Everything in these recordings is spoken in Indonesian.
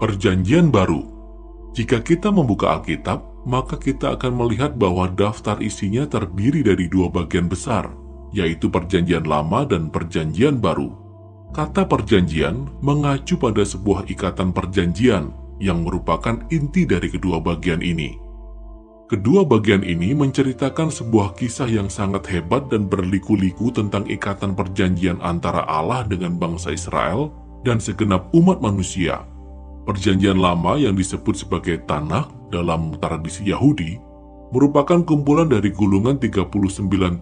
Perjanjian Baru Jika kita membuka Alkitab, maka kita akan melihat bahwa daftar isinya terdiri dari dua bagian besar, yaitu Perjanjian Lama dan Perjanjian Baru. Kata perjanjian mengacu pada sebuah ikatan perjanjian yang merupakan inti dari kedua bagian ini. Kedua bagian ini menceritakan sebuah kisah yang sangat hebat dan berliku-liku tentang ikatan perjanjian antara Allah dengan bangsa Israel dan segenap umat manusia Perjanjian lama yang disebut sebagai Tanah dalam tradisi Yahudi merupakan kumpulan dari gulungan 39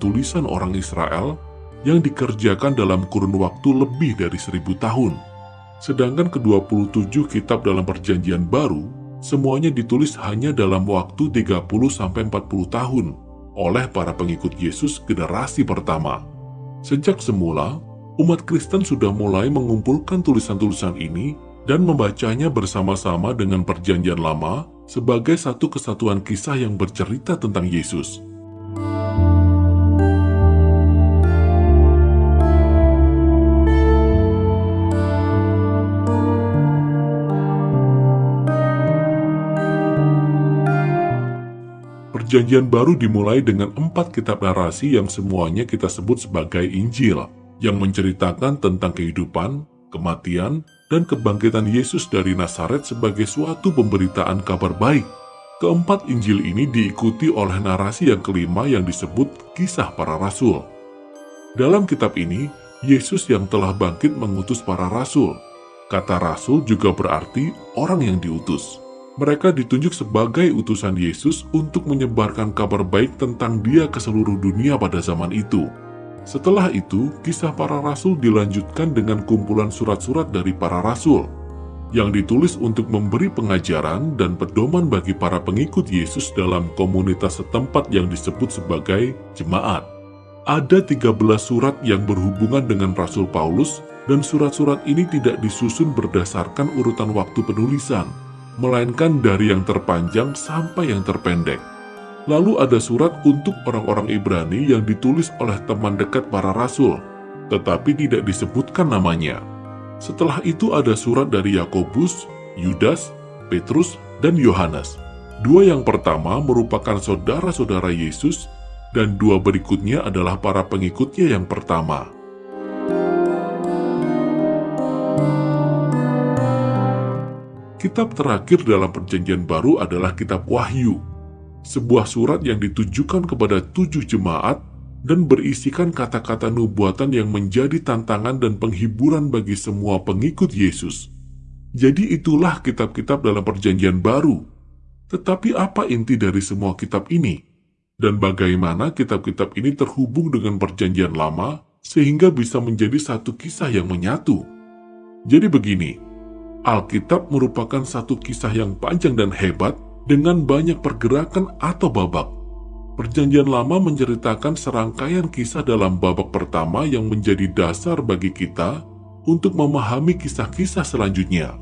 tulisan orang Israel yang dikerjakan dalam kurun waktu lebih dari seribu tahun. Sedangkan ke-27 kitab dalam perjanjian baru, semuanya ditulis hanya dalam waktu 30-40 tahun oleh para pengikut Yesus generasi pertama. Sejak semula, umat Kristen sudah mulai mengumpulkan tulisan-tulisan ini dan membacanya bersama-sama dengan Perjanjian Lama sebagai satu kesatuan kisah yang bercerita tentang Yesus. Perjanjian baru dimulai dengan empat kitab narasi yang semuanya kita sebut sebagai Injil, yang menceritakan tentang kehidupan, kematian, dan kebangkitan Yesus dari Nazaret sebagai suatu pemberitaan kabar baik. Keempat Injil ini diikuti oleh narasi yang kelima yang disebut kisah para rasul. Dalam kitab ini, Yesus yang telah bangkit mengutus para rasul. Kata rasul juga berarti orang yang diutus. Mereka ditunjuk sebagai utusan Yesus untuk menyebarkan kabar baik tentang dia ke seluruh dunia pada zaman itu. Setelah itu, kisah para rasul dilanjutkan dengan kumpulan surat-surat dari para rasul yang ditulis untuk memberi pengajaran dan pedoman bagi para pengikut Yesus dalam komunitas setempat yang disebut sebagai jemaat. Ada 13 surat yang berhubungan dengan Rasul Paulus dan surat-surat ini tidak disusun berdasarkan urutan waktu penulisan, melainkan dari yang terpanjang sampai yang terpendek. Lalu ada surat untuk orang-orang Ibrani yang ditulis oleh teman dekat para rasul, tetapi tidak disebutkan namanya. Setelah itu ada surat dari Yakobus, Yudas, Petrus, dan Yohanes. Dua yang pertama merupakan saudara-saudara Yesus, dan dua berikutnya adalah para pengikutnya yang pertama. Kitab terakhir dalam perjanjian baru adalah kitab Wahyu, sebuah surat yang ditujukan kepada tujuh jemaat dan berisikan kata-kata nubuatan yang menjadi tantangan dan penghiburan bagi semua pengikut Yesus. Jadi itulah kitab-kitab dalam perjanjian baru. Tetapi apa inti dari semua kitab ini? Dan bagaimana kitab-kitab ini terhubung dengan perjanjian lama sehingga bisa menjadi satu kisah yang menyatu? Jadi begini, Alkitab merupakan satu kisah yang panjang dan hebat dengan banyak pergerakan atau babak. Perjanjian Lama menceritakan serangkaian kisah dalam babak pertama yang menjadi dasar bagi kita untuk memahami kisah-kisah selanjutnya.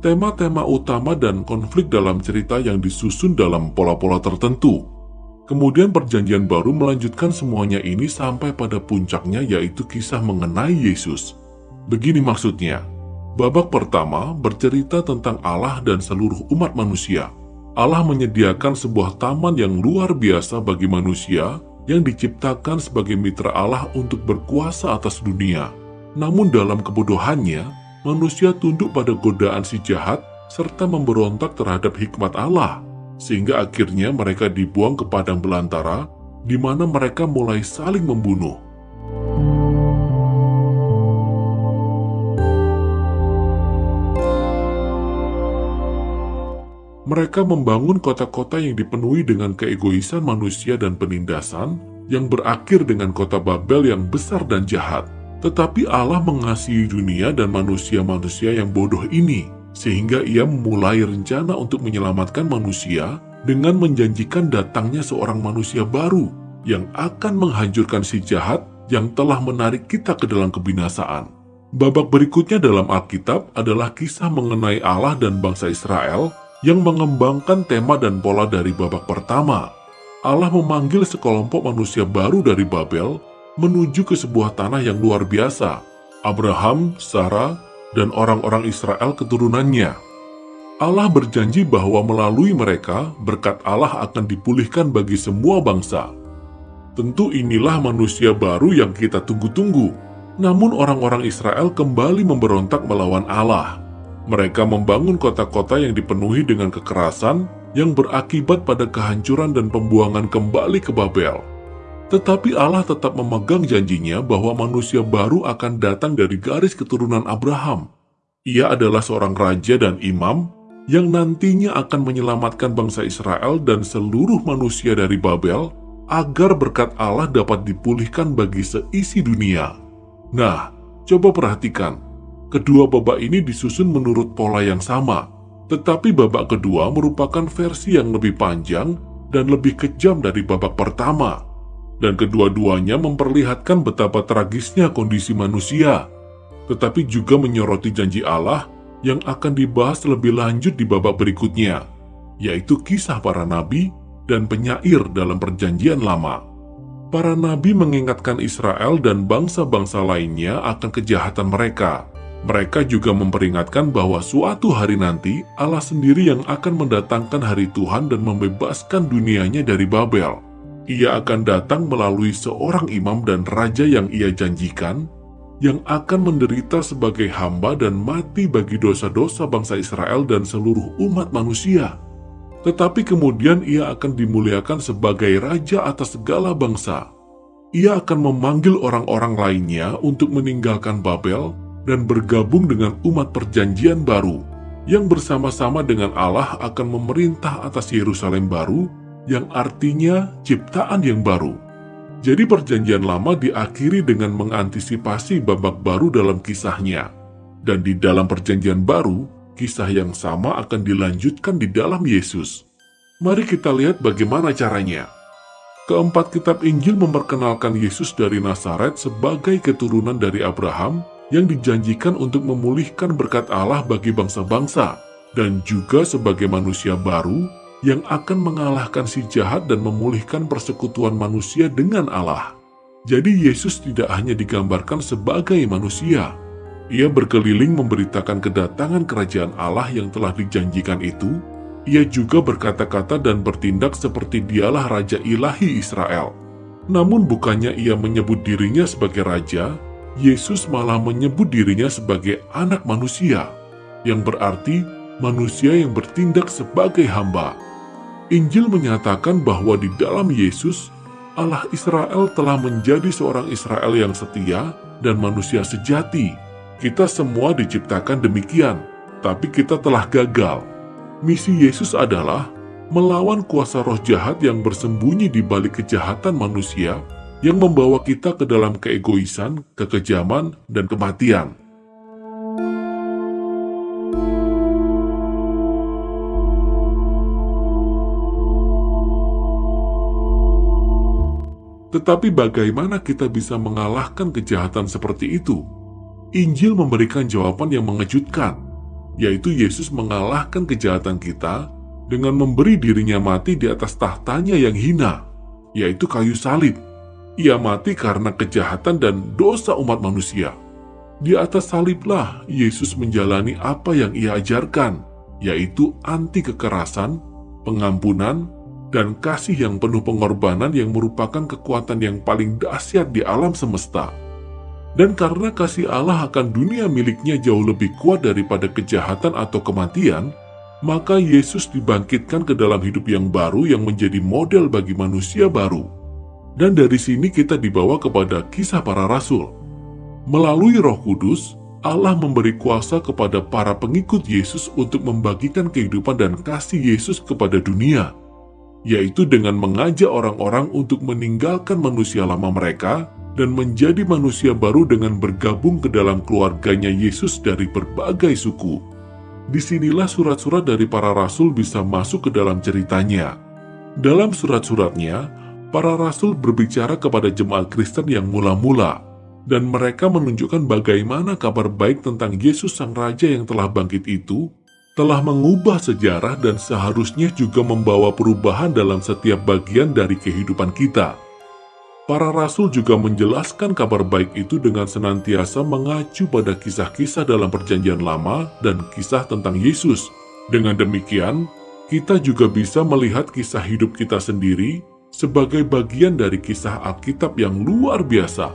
Tema-tema utama dan konflik dalam cerita yang disusun dalam pola-pola tertentu. Kemudian perjanjian baru melanjutkan semuanya ini sampai pada puncaknya yaitu kisah mengenai Yesus. Begini maksudnya, babak pertama bercerita tentang Allah dan seluruh umat manusia Allah menyediakan sebuah taman yang luar biasa bagi manusia yang diciptakan sebagai mitra Allah untuk berkuasa atas dunia. Namun dalam kebodohannya, manusia tunduk pada godaan si jahat serta memberontak terhadap hikmat Allah, sehingga akhirnya mereka dibuang ke padang belantara, di mana mereka mulai saling membunuh. Mereka membangun kota-kota yang dipenuhi dengan keegoisan manusia dan penindasan, yang berakhir dengan kota Babel yang besar dan jahat. Tetapi Allah mengasihi dunia dan manusia-manusia yang bodoh ini, sehingga ia memulai rencana untuk menyelamatkan manusia dengan menjanjikan datangnya seorang manusia baru yang akan menghancurkan si jahat yang telah menarik kita ke dalam kebinasaan. Babak berikutnya dalam Alkitab adalah kisah mengenai Allah dan bangsa Israel yang mengembangkan tema dan pola dari babak pertama. Allah memanggil sekelompok manusia baru dari Babel menuju ke sebuah tanah yang luar biasa, Abraham, Sarah, dan orang-orang Israel keturunannya. Allah berjanji bahwa melalui mereka berkat Allah akan dipulihkan bagi semua bangsa. Tentu inilah manusia baru yang kita tunggu-tunggu. Namun orang-orang Israel kembali memberontak melawan Allah. Mereka membangun kota-kota yang dipenuhi dengan kekerasan yang berakibat pada kehancuran dan pembuangan kembali ke Babel. Tetapi Allah tetap memegang janjinya bahwa manusia baru akan datang dari garis keturunan Abraham. Ia adalah seorang raja dan imam yang nantinya akan menyelamatkan bangsa Israel dan seluruh manusia dari Babel agar berkat Allah dapat dipulihkan bagi seisi dunia. Nah, coba perhatikan, kedua babak ini disusun menurut pola yang sama, tetapi babak kedua merupakan versi yang lebih panjang dan lebih kejam dari babak pertama. Dan kedua-duanya memperlihatkan betapa tragisnya kondisi manusia, tetapi juga menyoroti janji Allah yang akan dibahas lebih lanjut di babak berikutnya, yaitu kisah para nabi dan penyair dalam perjanjian lama. Para nabi mengingatkan Israel dan bangsa-bangsa lainnya akan kejahatan mereka. Mereka juga memperingatkan bahwa suatu hari nanti Allah sendiri yang akan mendatangkan hari Tuhan dan membebaskan dunianya dari Babel. Ia akan datang melalui seorang imam dan raja yang ia janjikan, yang akan menderita sebagai hamba dan mati bagi dosa-dosa bangsa Israel dan seluruh umat manusia. Tetapi kemudian ia akan dimuliakan sebagai raja atas segala bangsa. Ia akan memanggil orang-orang lainnya untuk meninggalkan Babel dan bergabung dengan umat perjanjian baru, yang bersama-sama dengan Allah akan memerintah atas Yerusalem baru, yang artinya ciptaan yang baru. Jadi perjanjian lama diakhiri dengan mengantisipasi babak baru dalam kisahnya. Dan di dalam perjanjian baru, kisah yang sama akan dilanjutkan di dalam Yesus. Mari kita lihat bagaimana caranya. Keempat kitab Injil memperkenalkan Yesus dari Nazaret sebagai keturunan dari Abraham yang dijanjikan untuk memulihkan berkat Allah bagi bangsa-bangsa dan juga sebagai manusia baru yang akan mengalahkan si jahat dan memulihkan persekutuan manusia dengan Allah. Jadi Yesus tidak hanya digambarkan sebagai manusia. Ia berkeliling memberitakan kedatangan kerajaan Allah yang telah dijanjikan itu. Ia juga berkata-kata dan bertindak seperti dialah Raja Ilahi Israel. Namun bukannya ia menyebut dirinya sebagai Raja, Yesus malah menyebut dirinya sebagai anak manusia, yang berarti manusia yang bertindak sebagai hamba. Injil menyatakan bahwa di dalam Yesus, Allah Israel telah menjadi seorang Israel yang setia dan manusia sejati. Kita semua diciptakan demikian, tapi kita telah gagal. Misi Yesus adalah melawan kuasa roh jahat yang bersembunyi di balik kejahatan manusia yang membawa kita ke dalam keegoisan, kekejaman, dan kematian. Tetapi bagaimana kita bisa mengalahkan kejahatan seperti itu? Injil memberikan jawaban yang mengejutkan, yaitu Yesus mengalahkan kejahatan kita dengan memberi dirinya mati di atas tahtanya yang hina, yaitu kayu salib. Ia mati karena kejahatan dan dosa umat manusia. Di atas saliblah Yesus menjalani apa yang ia ajarkan, yaitu anti kekerasan, pengampunan, dan kasih yang penuh pengorbanan yang merupakan kekuatan yang paling dahsyat di alam semesta. Dan karena kasih Allah akan dunia miliknya jauh lebih kuat daripada kejahatan atau kematian, maka Yesus dibangkitkan ke dalam hidup yang baru yang menjadi model bagi manusia baru. Dan dari sini kita dibawa kepada kisah para rasul. Melalui roh kudus, Allah memberi kuasa kepada para pengikut Yesus untuk membagikan kehidupan dan kasih Yesus kepada dunia yaitu dengan mengajak orang-orang untuk meninggalkan manusia lama mereka dan menjadi manusia baru dengan bergabung ke dalam keluarganya Yesus dari berbagai suku. Di sinilah surat-surat dari para rasul bisa masuk ke dalam ceritanya. Dalam surat-suratnya, para rasul berbicara kepada jemaat Kristen yang mula-mula, dan mereka menunjukkan bagaimana kabar baik tentang Yesus Sang Raja yang telah bangkit itu telah mengubah sejarah dan seharusnya juga membawa perubahan dalam setiap bagian dari kehidupan kita. Para rasul juga menjelaskan kabar baik itu dengan senantiasa mengacu pada kisah-kisah dalam perjanjian lama dan kisah tentang Yesus, Dengan demikian, kita juga bisa melihat kisah hidup kita sendiri sebagai bagian dari kisah Alkitab yang luar biasa.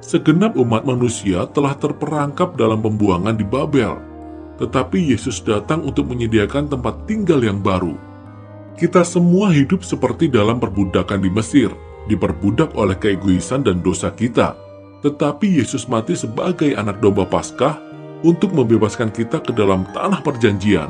Segenap umat manusia telah terperangkap dalam pembuangan di Babel, tetapi Yesus datang untuk menyediakan tempat tinggal yang baru. Kita semua hidup seperti dalam perbudakan di Mesir, diperbudak oleh keegoisan dan dosa kita. Tetapi Yesus mati sebagai anak domba Paskah untuk membebaskan kita ke dalam tanah perjanjian.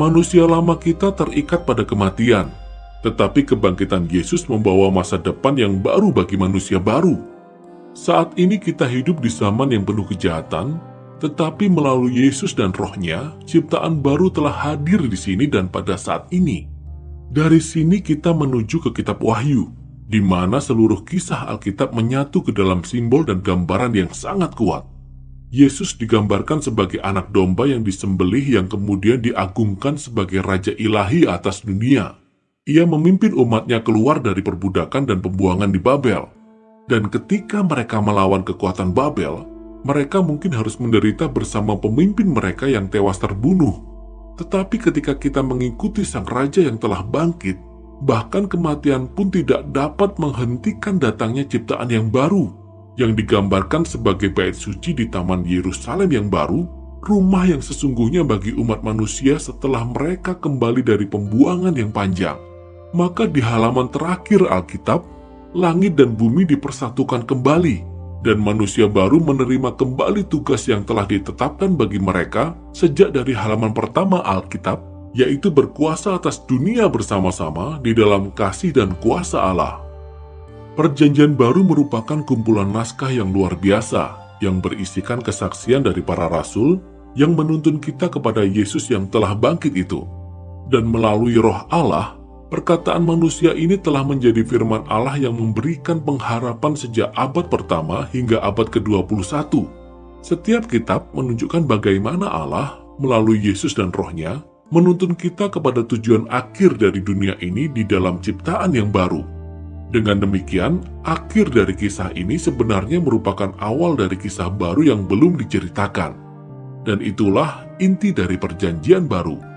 Manusia lama kita terikat pada kematian, tetapi kebangkitan Yesus membawa masa depan yang baru bagi manusia baru. Saat ini kita hidup di zaman yang penuh kejahatan, tetapi melalui Yesus dan rohnya, ciptaan baru telah hadir di sini dan pada saat ini. Dari sini kita menuju ke kitab Wahyu, di mana seluruh kisah Alkitab menyatu ke dalam simbol dan gambaran yang sangat kuat. Yesus digambarkan sebagai anak domba yang disembelih yang kemudian diagungkan sebagai Raja Ilahi atas dunia. Ia memimpin umatnya keluar dari perbudakan dan pembuangan di Babel. Dan ketika mereka melawan kekuatan Babel, mereka mungkin harus menderita bersama pemimpin mereka yang tewas terbunuh. Tetapi ketika kita mengikuti sang raja yang telah bangkit, bahkan kematian pun tidak dapat menghentikan datangnya ciptaan yang baru yang digambarkan sebagai bait suci di Taman Yerusalem yang baru, rumah yang sesungguhnya bagi umat manusia setelah mereka kembali dari pembuangan yang panjang. Maka di halaman terakhir Alkitab, langit dan bumi dipersatukan kembali, dan manusia baru menerima kembali tugas yang telah ditetapkan bagi mereka sejak dari halaman pertama Alkitab, yaitu berkuasa atas dunia bersama-sama di dalam kasih dan kuasa Allah. Perjanjian baru merupakan kumpulan naskah yang luar biasa yang berisikan kesaksian dari para rasul yang menuntun kita kepada Yesus yang telah bangkit itu. Dan melalui roh Allah, perkataan manusia ini telah menjadi firman Allah yang memberikan pengharapan sejak abad pertama hingga abad ke-21. Setiap kitab menunjukkan bagaimana Allah melalui Yesus dan rohnya menuntun kita kepada tujuan akhir dari dunia ini di dalam ciptaan yang baru dengan demikian, akhir dari kisah ini sebenarnya merupakan awal dari kisah baru yang belum diceritakan. Dan itulah inti dari perjanjian baru.